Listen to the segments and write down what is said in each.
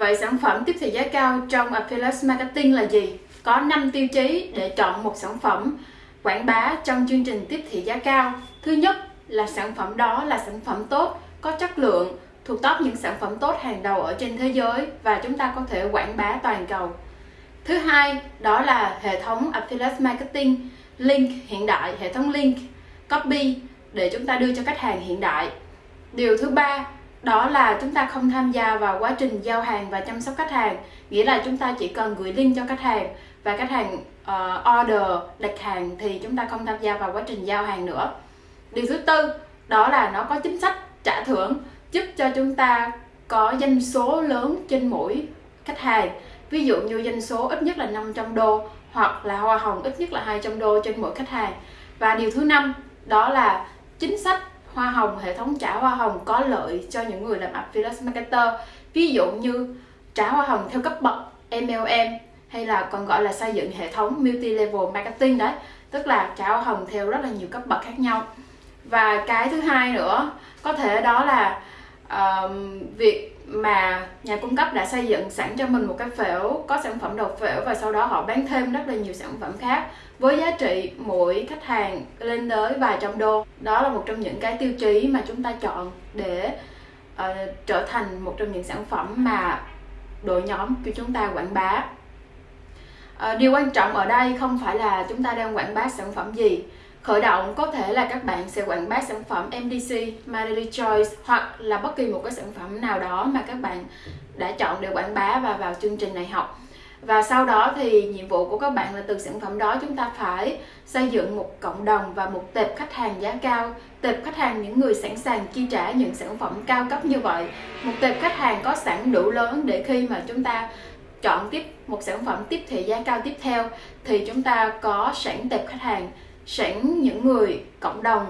Vậy sản phẩm tiếp thị giá cao trong Affiliate Marketing là gì? Có 5 tiêu chí để chọn một sản phẩm quảng bá trong chương trình tiếp thị giá cao. Thứ nhất là sản phẩm đó là sản phẩm tốt, có chất lượng, thuộc top những sản phẩm tốt hàng đầu ở trên thế giới và chúng ta có thể quảng bá toàn cầu. Thứ hai, đó là hệ thống Affiliate Marketing, link hiện đại, hệ thống link, copy để chúng ta đưa cho khách hàng hiện đại. Điều thứ ba, đó là chúng ta không tham gia vào quá trình giao hàng và chăm sóc khách hàng. Nghĩa là chúng ta chỉ cần gửi link cho khách hàng và khách hàng uh, order đặt hàng thì chúng ta không tham gia vào quá trình giao hàng nữa. Điều thứ tư đó là nó có chính sách trả thưởng giúp cho chúng ta có doanh số lớn trên mỗi khách hàng. Ví dụ như doanh số ít nhất là 500 đô hoặc là hoa hồng ít nhất là 200 đô trên mỗi khách hàng. Và điều thứ năm đó là chính sách hoa hồng, hệ thống trả hoa hồng có lợi cho những người làm affiliate marketer. Ví dụ như trả hoa hồng theo cấp bậc MLM hay là còn gọi là xây dựng hệ thống multi level marketing đấy, tức là trả hoa hồng theo rất là nhiều cấp bậc khác nhau. Và cái thứ hai nữa, có thể đó là uh, việc mà nhà cung cấp đã xây dựng sẵn cho mình một cái phễu có sản phẩm đầu phễu và sau đó họ bán thêm rất là nhiều sản phẩm khác với giá trị mỗi khách hàng lên tới vài trăm đô. Đó là một trong những cái tiêu chí mà chúng ta chọn để uh, trở thành một trong những sản phẩm mà đội nhóm của chúng ta quảng bá. Uh, điều quan trọng ở đây không phải là chúng ta đang quảng bá sản phẩm gì khởi động có thể là các bạn sẽ quảng bá sản phẩm MDC, My Choice hoặc là bất kỳ một cái sản phẩm nào đó mà các bạn đã chọn để quảng bá và vào chương trình này học. Và sau đó thì nhiệm vụ của các bạn là từ sản phẩm đó chúng ta phải xây dựng một cộng đồng và một tệp khách hàng giá cao. Tệp khách hàng những người sẵn sàng chi trả những sản phẩm cao cấp như vậy. Một tệp khách hàng có sẵn đủ lớn để khi mà chúng ta chọn tiếp một sản phẩm tiếp thị giá cao tiếp theo thì chúng ta có sẵn tệp khách hàng sẵn những người cộng đồng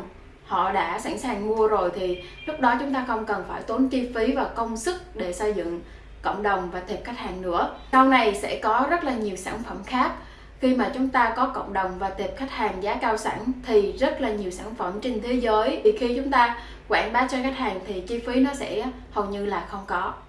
họ đã sẵn sàng mua rồi thì lúc đó chúng ta không cần phải tốn chi phí và công sức để xây dựng cộng đồng và tệp khách hàng nữa. Sau này sẽ có rất là nhiều sản phẩm khác. Khi mà chúng ta có cộng đồng và tệp khách hàng giá cao sẵn thì rất là nhiều sản phẩm trên thế giới. Thì khi chúng ta quảng bá cho khách hàng thì chi phí nó sẽ hầu như là không có.